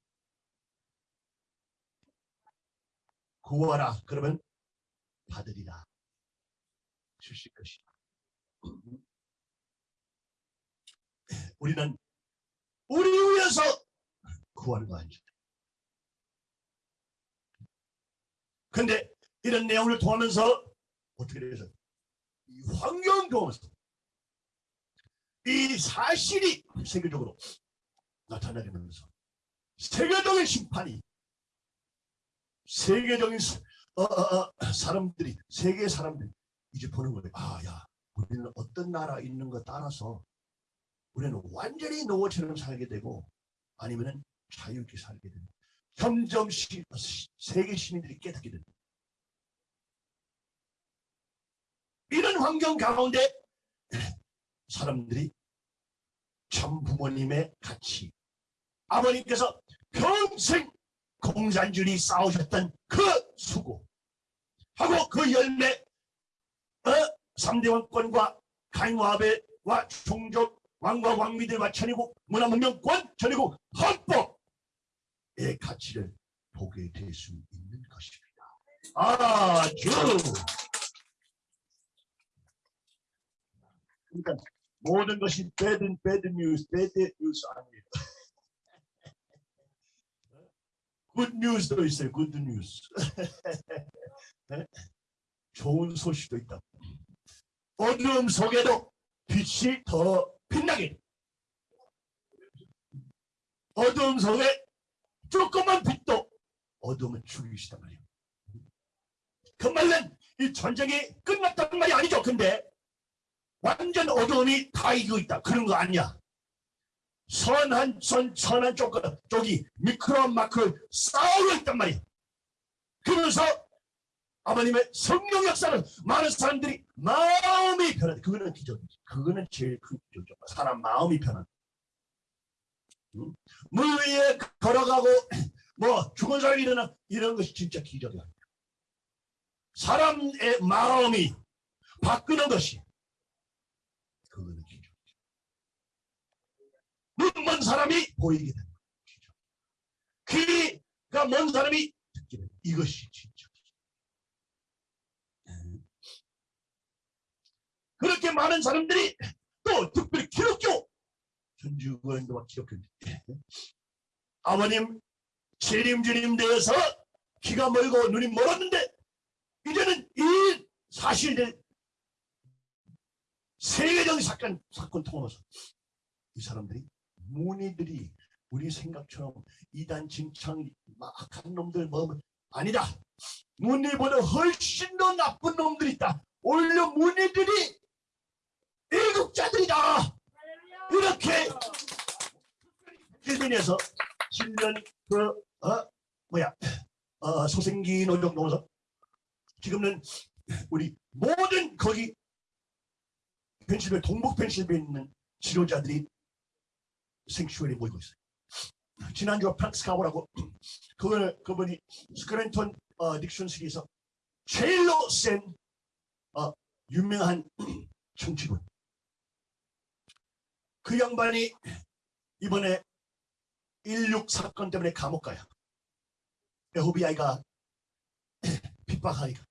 구하라 그러면 받으리라 주실 것이다. 우리는 우리 위해서 구하는 거 아니죠. 근데 이런 내용을 통하면서 어떻게 돼서 이 환경 통하면서 이 사실이 세계적으로 나타나게 되면서 세계적인 심판이 세계적인 사- 어, 어, 어, 사람들이 세계 사람들이 이제 보는 거예요. 아, 야, 우리는 어떤 나라 있는 거 따라서 우리는 완전히 노예처럼 살게 되고 아니면은 자유롭게 살게 되고 점점 시, 시- 세계 시민들이 깨닫게 된다. 이런 환경 가운데 사람들이 참 부모님의 가치 아버님께서 평생 공산주의 싸우셨던 그 수고 하고 그 열매 어? 3대 왕권과 가인와벨과 종족 왕과 왕비들과 천의국 문화문명권 천의국 헌법의 가치를 보게 될 수 있는 것입니다. 아주 그러니까 모든 것이 bad, bad news, bad news 아닙니 다. good news도 있어요. good news. 네? 좋은 소식도 있다. 어두움 속에도 빛이 더 빛나게. 어두움 속에 조그만 빛도 어두움을 죽이시단 말이에요. 그 말은 이 전쟁이 끝났단 말이 아니죠. 근데 완전 어두움이 다 이기고 있다. 그런 거 아니야. 선한 선 선한 쪽 쪽이 미크로 마크로 싸우고 있단 말이야. 그러면서 아버님의 성령 역사는 많은 사람들이 마음이 변한다. 그거는 기적이지. 그거는 제일 큰 기적이죠. 사람 마음이 변한다. 응? 물 위에 걸어가고 뭐 죽은 사람이 일어나 이런 것이 진짜 기적이야. 사람의 마음이 바꾸는 것이 그거는 기적. 사람이 보이게 된다. 기적. 귀가 먼 사람이 듣게 된다. 이것이 진짜. 그렇게 많은 사람들이 또 특별히 기독교 전주교인들과 기독교인들 아버님 재림주님 되어서 귀가 멀고 눈이 멀었는데 이제는 이 사실들 세계적인 사건 사건 통하면서 이 사람들이 문의들이 우리 생각처럼 이단 진창 막한 놈들 뭐 아니다. 문의보다 훨씬 더 나쁜 놈들이 있다. 오히려 문의들이 일국자들이다. 이렇게 일본에서 7년 그 어, 뭐야 어, 소생기 노력 넘어서 지금은 우리 모든 거기 펜실베 동북 펜실베에 있는 치료자들이 생슈얼에 모이고 있어요. 지난주 프랑스 가보라고 그걸 그분이 스크랜턴 어, 닉슨 시리에서 제일로 센 어, 유명한 정치군 그 양반이 이번에 16 사건 때문에 감옥 가요. FBI가 핍박하니까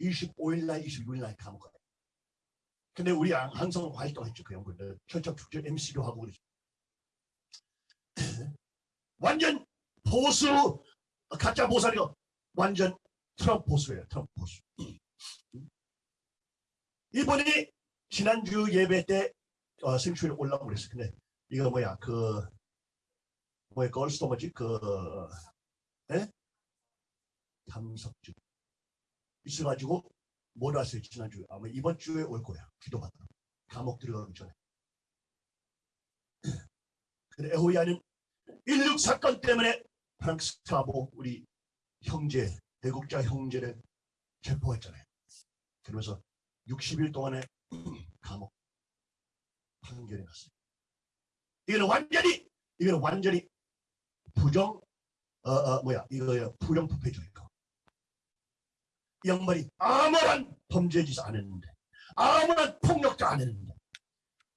25일 날 26일 날 감옥 가요. 근데 우리 항- 항상 활동했죠. 그 연구들 철적 축제 MC도 하고 그러죠. 완전 보수 가짜 보살이고 완전 트럼프 보수예요. 트럼프 보수. 이분이 지난주 예배 때 어, 생추에 올라오고 그랬어. 근데 이거 뭐야 그 뭐야 걸스도 뭐지 그 에? 탐석주 있어가지고 못 왔어요 지난주에 아마 이번 주에 올 거야 기도받아 감옥 들어가기 전에 근데 에호야는 16 사건 때문에 프랑스 가보 우리 형제 애국자 형제를 체포했잖아요. 그러면서 60일 동안에 감옥 판결이 났어요. 이거는 완전히 이거는 완전히 부정 어, 어 뭐야 이거요. 부정부패죠 이거. 이 양반이 아무런 범죄 짓을 안 했는데 아무런 폭력도 안 했는데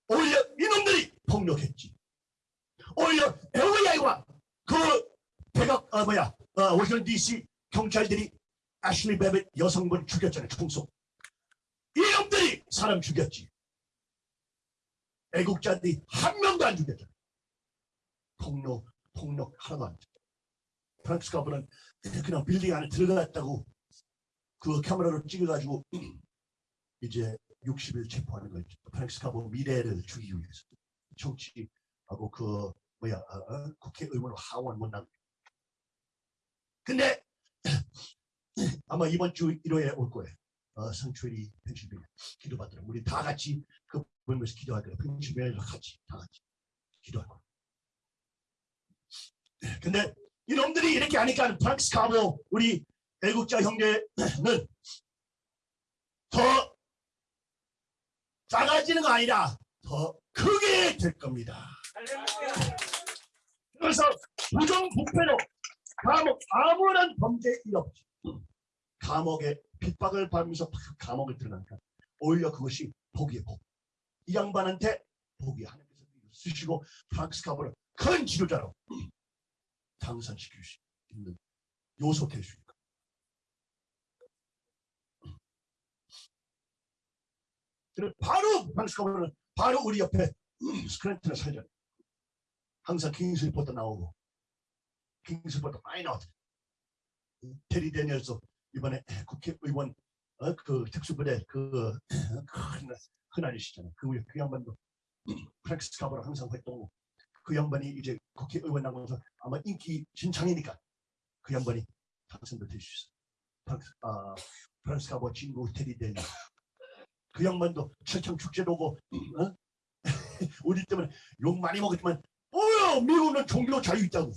오히려 이놈들이 폭력했지 오히려 FBI와 그 백악 어 뭐야 어, 워싱턴 DC 경찰들이 애슐리 베벳 여성분 죽였잖아요 총속 이놈들이 사람 죽였지. 애국자들이 한 명도 안 죽였잖아요. 폭력 폭력 하나도 안 프랑스 가보는 그냥 빌딩 안에 들어갔다고 그 카메라로 찍어가지고 이제 60일 체포하는 거였죠. 프랑스 가보 미래를 주기 위해서. 정치 하고 그 뭐야 어, 어? 국회의원 하원 못난 근데 아마 이번 주 일요일에 올 거예요. 어, 성추리 펜실베니아 기도받으러 우리 다 같이 그 보면서 기도할 거예요. 펜실베니아에서 같이 다 같이 기도할 거예요. 근데 이놈들이 이렇게 하니까 프랑스 가보 우리 애국자 형제는 더 작아지는 거 아니라 더 크게 될 겁니다. 그래서 부정 부패로 감옥 아무런 범죄 일 없이 감옥에 핍박을 받으면서 감옥에 들어가니까 오히려 그것이 복이에요 복. 이 양반한테 복이 하나님께서 쓰시고 프랑스 가보를 큰 지도자로 당선시킬 수 있는 요소 그래서 바로 프랭크 스카보는 바로 우리 옆에 스크랜턴에 살잖아요 항상 King's Report 나오고 King's Report 많이 나왔죠 테리 데니얼스 이번에 국회의원 어, 그 특수부대 그 큰, 큰 아저씨잖아요 그, 그 양반도 프랭크 스카보로 항상 활동하고 그 양반이 이제 국회의원 나가면서 아마 인기 진창이니까 그 양반이 당선도 될수 있어. 프랑스, 아, 프랑스 가보 친구 테리 데니. 그 양반도 철창 축제도 오고, 어? 우리 때문에 욕 많이 먹었지만, 미국은 종교 자유 있다고.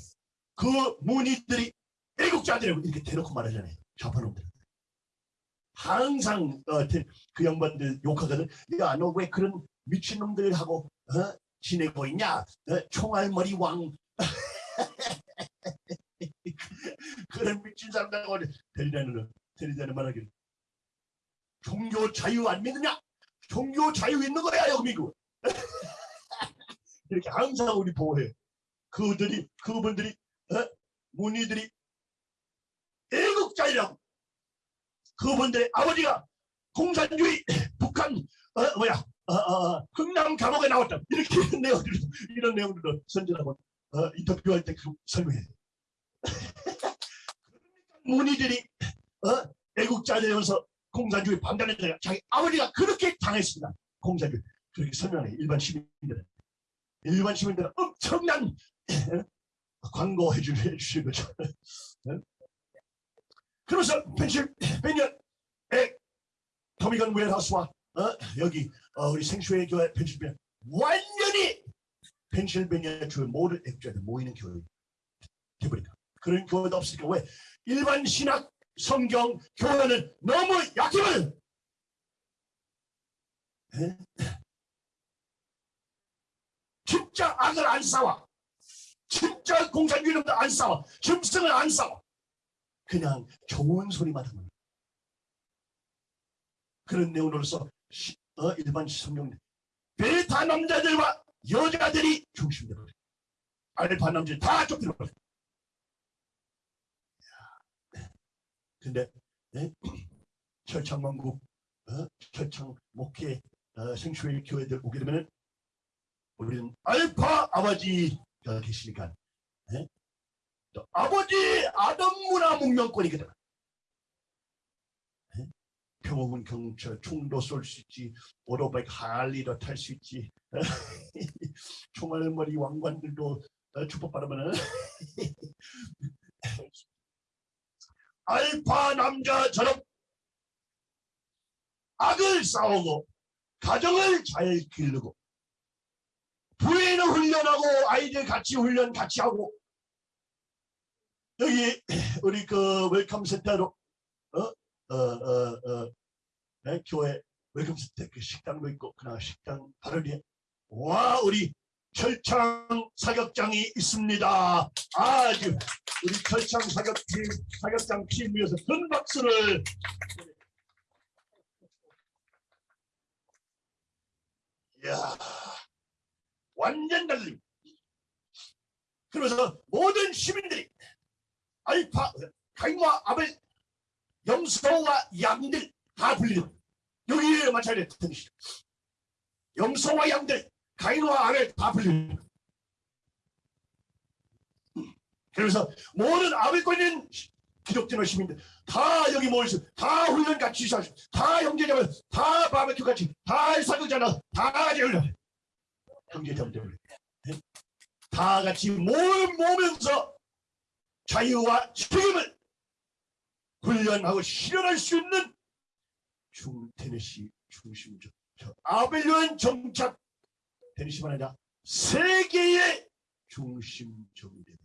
그 문의들이 애국자들이라고 이렇게 대놓고 말하잖아요. 좌파놈들. 항상 어, 테- 그 양반들 욕하거든. 야, 너 왜 그런 미친놈들하고 어? 지내고 있냐? 어? 총알머리 왕. 그런 미친 사람들하고 데리다는 데리다는 말하기를 종교 자유 안 믿느냐? 종교 자유 있는 거야 여기 미국. 이렇게 항상 우리 보호해. 그들이 그분들이 어? 문의들이 애국자이라고. 그분들의 아버지가 공산주의 북한 어, 뭐야 어, 어, 어, 흥남 감옥에 나왔다 이렇게 이런 내용들 이런 내용들도 선전하고 어, 인터뷰할 때그 설명해. 문의들이 어, 애국자되어서 공산주의 반대하는 자기 아버지가 그렇게 당했습니다. 공산주의 그렇게 설명해 일반 시민들은 일반 시민들은 엄청난 광고해 주- 해 주시는 거죠. 어? 그래서 펜실베니아의 토미건 웰하우스와 어, 여기 어, 우리 생수의 교회 펜실베니아 완전히 펜실베니아 주의 모든 애국자들 모이는 교회 돼버린다. 그런 교회도 없으니까 왜 일반 신학 성경 교회는 너무 약해버려. 에? 진짜 악을 안 싸워. 진짜 공산주의 놈들 안 싸워. 짐승을 안 싸워. 그냥 좋은 소리만 하는 그런 내용으로서 시- 어, 일반 성경 베타 남자들과 여자들이 중심되버려. 알파 남자들 다 쫓겨버려. 근데 예? 철창만국 어? 철창 목회 어, 생수의 교회들 오게 되면 은 우리는 알파 아버지가 계시니까 예? 또 아버지 아담 문화 문명권이거든. 예? 평화문 경찰 총도 쏠 수 있지 오토바이 할리도 탈 수 있지 총알머리 왕관들도 어, 축복받으면은 알파 남자처럼 악을 싸우고 가정을 잘 기르고 부인을 훈련하고 아이들 같이 훈련 같이 하고. 여기 우리 그 welcome center로 어 어 어 어. 네, 교회 welcome center 그 식당도 있고 그나 식당 바로 뒤에. 와 우리 철장 사격장이 있습니다. 아주 우리 철장 사격팀 사격장 팀 위해서 큰 박수를. 이야 완전 달림 그래서 모든 시민들이 알파 가인과 아벨 염소와 양들 다 불리는 여기에 마찬가지로 뜻이죠. 염소와 양들 가인과 아벨 다 불리는 그래서 모든 아벨권 있는 기독교 시민들 다 여기 모여서 다 훈련 같이 하시고 다 형제자매 다 바베큐 같이 다 사극잖아 다 같이 훈련 형제자매들 네? 다 같이 모모면서 자유와 책임을 훈련하고 실현할 수 있는 중 테네시 중심적 저 아벨리온 정착 테네시만 아니라 세계의 중심적이 되는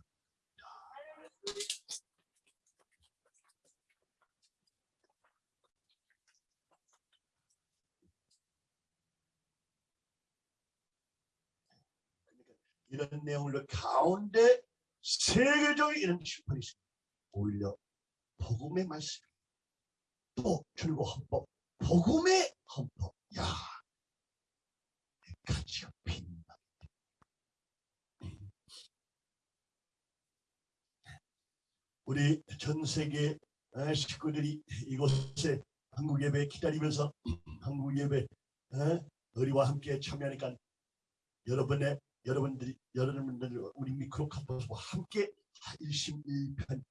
이런 내용을 가운데 세계적인 이런 심판이 있습니다. 오히려 복음의 말씀 또 줄고 헌법 복음의 헌법 야 가치가 빛나 우리 전 세계 에, 식구들이 이곳에 한국 예배 기다리면서 한국 예배 에, 우리와 함께 참여하니까 여러분의 여러분들이 여러분들 우리 미크로 캠퍼스와 함께 일심일편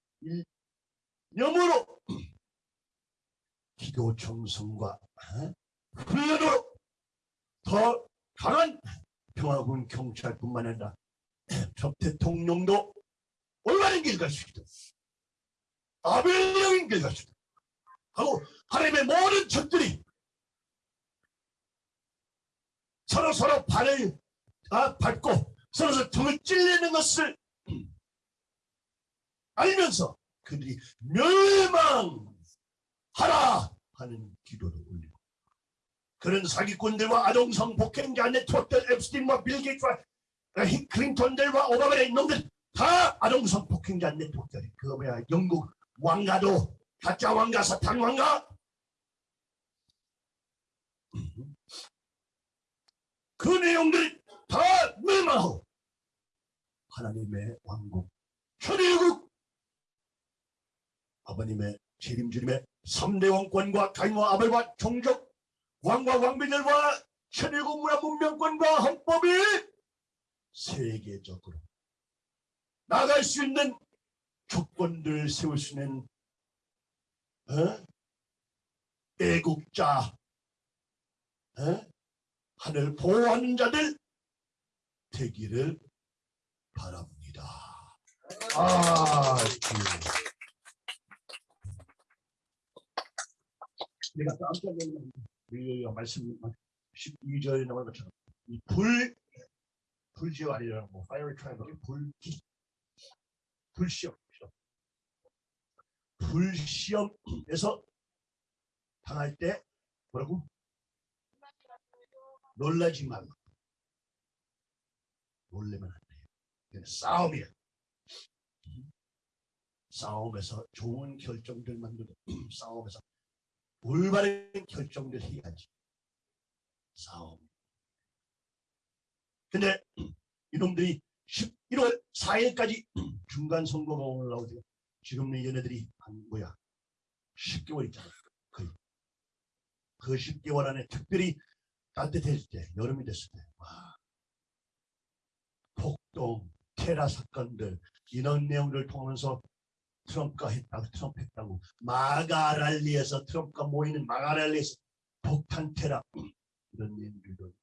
일념으로 기도 정성과 어? 훈련으로 더 강한 평화군 경찰뿐만 아니라 전 대통령도 올바른 길 갈 수 있도록 아벨령인 길 갈 수 있도록 하고 하나님의 모든 적들이 서로 서로 발을 아, 밟고 서로 서로 등을 찔리는 것을 알면서 그들이 멸망하라 하는 기도를 올리고. 그런 사기꾼들과 아동성 폭행자 네트워크들 앱스틴과 빌 게이츠와 히- 클린턴들과 오바마의 이놈들 다 아동성 폭행자 네트워크들 그 뭐야. 영국 왕가도 가짜 왕가 사탄 왕가. 그 내용들 다 멸망하고 하나님의 왕국 천일국 아버님의 책임지림의 3대 왕권과 가인과 아벨과 종족 왕과 왕비들과 천일국 문화 문명권과 헌법이 세계적으로 나갈 수 있는 조건들을 세울 수 있는 어? 애국자 어? 하늘 보호하는 자들 되기를 바랍니다. 아, 그. 내가 깜짝. 우리가 말씀 12절에 나온 것처럼 이 불, 거, fire triangle, 불, 불시험, 시험. 불시험에서 당할 때 뭐라고? 놀라지 말라. 놀래면 안 돼요. 싸움이야. 싸움에서 좋은 결정들 만들고 싸움에서 올바른 결정들 해야지. 싸움. 근데 이놈들이 11월 4일까지 중간 선거가 올라오죠. 지금 얘네들이 한 뭐야 10개월 있잖아. 거의 그 10개월 안에 특별히 따뜻해질 때 여름이 됐을 때 와. 폭동, 테라 사건들 이런 내용들을 통하면서 트럼프가 했다고 트럼프 했다고 마가랄리에서 트럼프가 모이는 마가랄리에서 폭탄 테라 이런 내용들도 있습니다.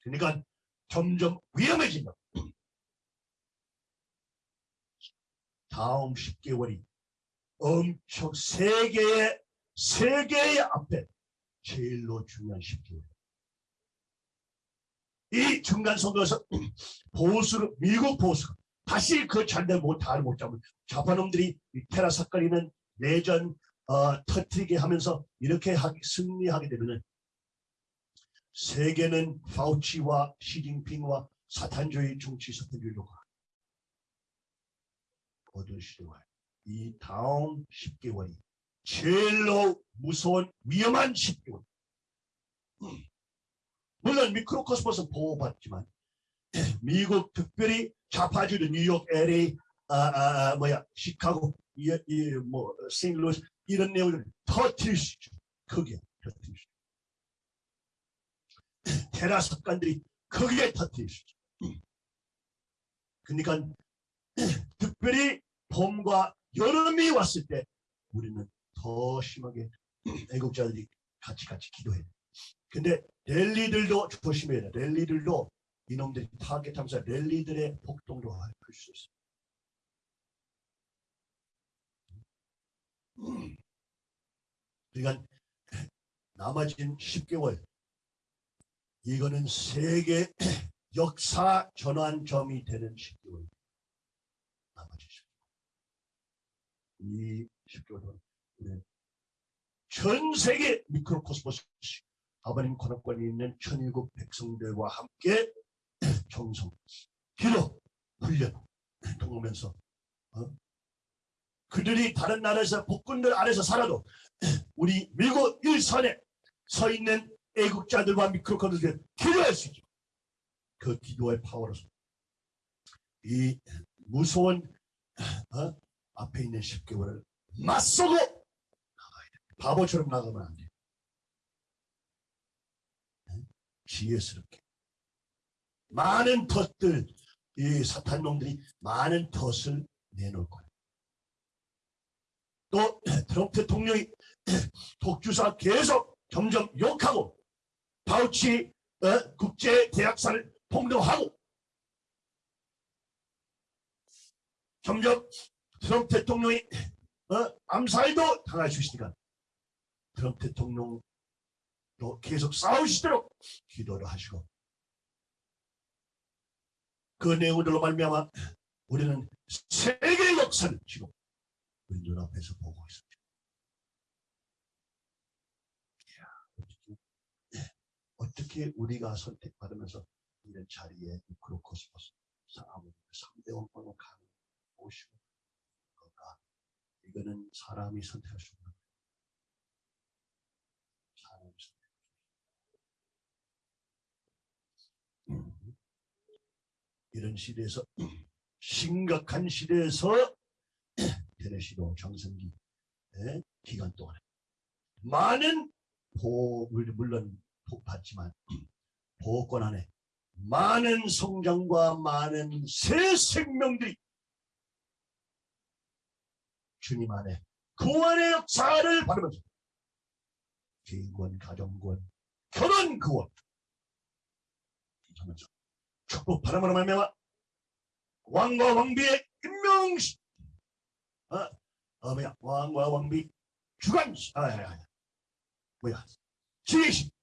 그러니까 점점 위험해진다. 다음 10개월이 엄청 세계의 세계의 앞에 제일로 중요한 10개월. 이 중간 선거에서 보수로 미국 보수 다시 그 잔대 못다를 못 잡은 좌파놈들이 이 테라 사건이는 내전 어, 터트리게 하면서 이렇게 하기, 승리하게 되면은 세계는 파우치와 시진핑과 사탄주의 정치 사탄주의로 가. 어두운 시대와 이 다음 10개월이 제일로 무서운 위험한 10개월. 음. 물론 microcosmos 보호받지만 미국 특별히 좌파주의 뉴욕, LA, 아, 아, 아, 뭐야 시카고, 이, 이, 뭐 세인루이스 이런 내용을 터트릴 수 있죠. 크게 터트릴 수 있죠. 테러 사건들이 크게 터트릴 수 있죠. 그러니까 특별히 봄과 여름이 왔을 때 우리는 더 심하게 애국자들이 같이 같이 기도해야 돼. 근데 랠리들도 조심해야 돼. 랠리들도 이놈들이 타겟하면서 랠리들의 폭동도 할 수 있어. 그러니까 남아진 10개월 이거는 세계 역사 전환점이 되는 10개월 남아진 10개월 이 10개월 동안 우리는 전 세계 microcosmos 아버님 권한권이 있는 천일국 백성들과 함께 정성, 기도, 훈련 통하면서 어? 그들이 다른 나라에서 폭군들 아래서 살아도 우리 미국 일선에 서 있는 애국자들과 미크로코스들 기도할 수 있죠. 그 기도의 파워로서 이 무서운 어? 앞에 있는 10개월을 맞서고 나가야 돼. 바보처럼 나가면 안 돼. 지혜스럽게 많은 덫들 이 사탄놈들이 많은 덫을 내놓을 거예요. 또 트럼프 대통령이 독주사 계속 점점 욕하고 바우치 어, 국제대학사를 폭로하고 점점 트럼프 대통령이 어, 암살도 당할 수 있으니까 트럼프 대통령 또 계속 싸우시도록 기도를 하시고. 그 내용들로 말미암아 우리는 세계 역사를 지금 우리 눈앞에서 보고 있습니다. 어떻게 우리가 선택받으면서 이런 자리에 크로코스모스 아무 3대 원권을 가는 오시고 건가? 이거는 사람이 선택할 수 없는 사람이 선택 이런 시대에서 심각한 시대에서 테네시도 정성기 기간 동안에. 많은 보 물론 복 받지만 보호권 안에 많은 성장과 많은 새 생명들이 주님 안에 구원의 역사를 받으면서 개인권, 가정권, 결혼 구원 하면서 축복 바람으로 말미암아 왕과 왕비의 임명식 어, 어 뭐야 왕과 왕비 주관식 아, 아, 아, 뭐야? 지휘식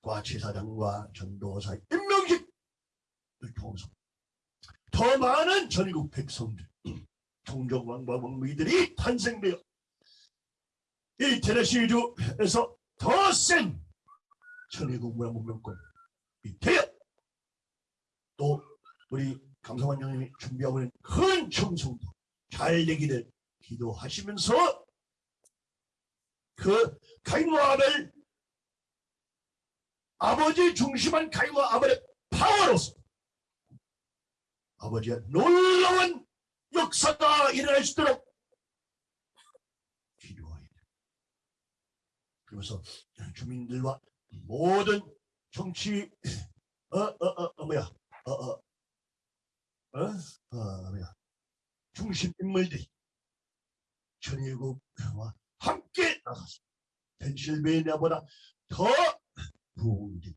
과 제사장과 전도사의 임명식을 통해서 더 많은 전국 백성들 종족 왕과 왕비들이 탄생되어 이 테네시주에서 더센 천의국 문화 문명권 이 되어 또 우리 강성환 형님이 준비하고 있는 큰 청송도 잘 되기를 기도하시면서 그 가인과 아벨 아버지 중심한 가인과 아벨의 파워로서 아버지의 놀라운 역사가 일어날 수 있도록 기도하야 돼. 그러면서 주민들과 모든 정치 어어 어 어, 뭐야? 어어. 어? 어 뭐야? 중심 인물들이 전일국과 함께 나가서 펜실베이니아보다 더 부흥되고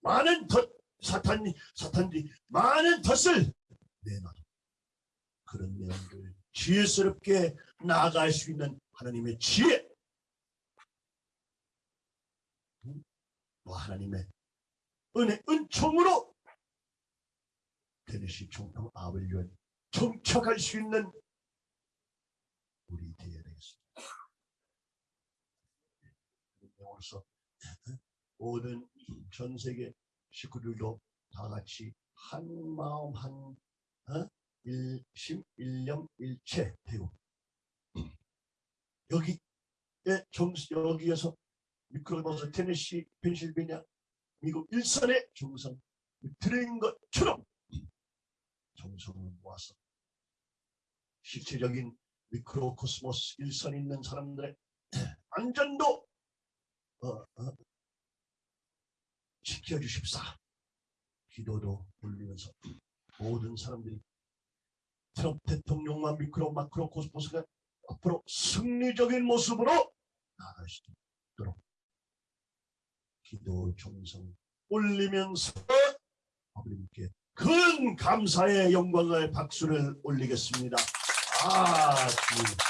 많은 덫 사탄이 사탄들이 많은 덫을 내놔 그런 내용들 지혜스럽게 나아갈 수 있는 하나님의 지혜 또 하나님의 은혜 은총으로 테네시 총통 아벨리온 정착할 수 있는 우리 되어야 되겠습니다. 오늘서 모든 전 세계 식구들도 다 같이 한 마음 한 어? 일심 일념 일체 되고 여기에 정 여기에서 미크로버스 테네시 펜실베니아 미국 일선의 정성 들은 것처럼 정성을 모아서 실체적인 microcosmos 일선 있는 사람들의 안전도 어, 어, 지켜주십사. 기도도 올리면서 모든 사람들이 트럼프 대통령과 micro macro cosmos가 앞으로 승리적인 모습으로 나아갈 수 있도록 기도 정성 올리면서 아버님께 큰 감사의 영광을 박수를 올리겠습니다. 아, 주님.